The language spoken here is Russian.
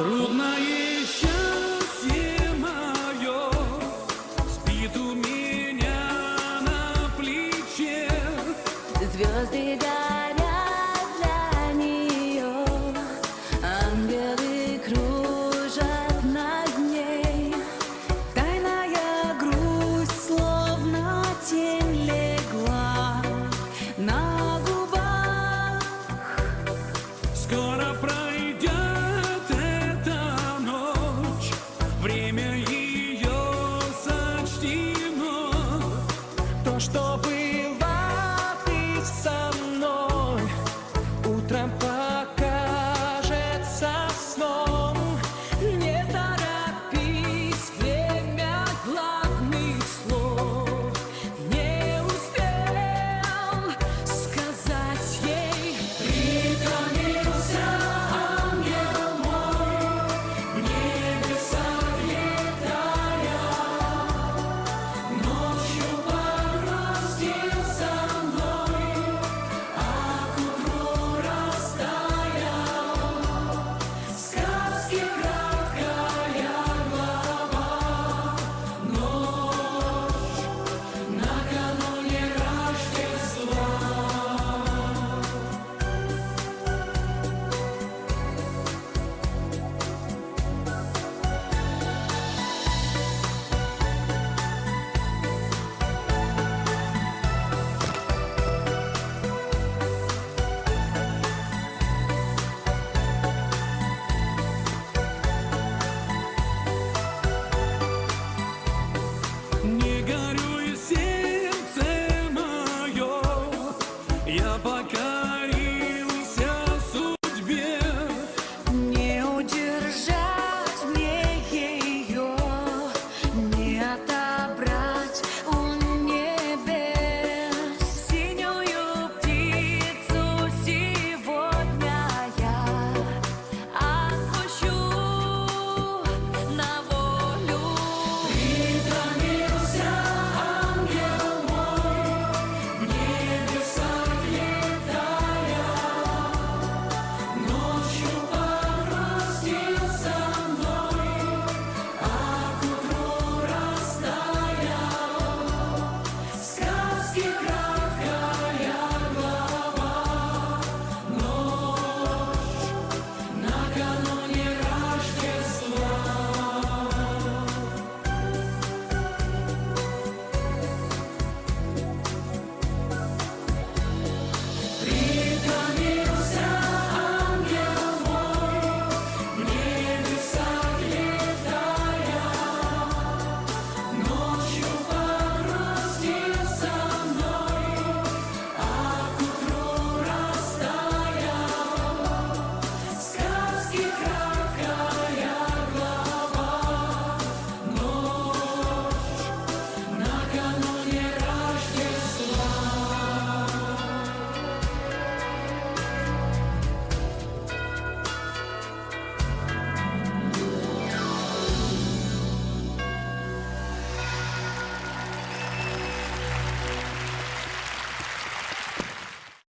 Трудное счастье мое Спит у меня на плече Звезды горят Let's.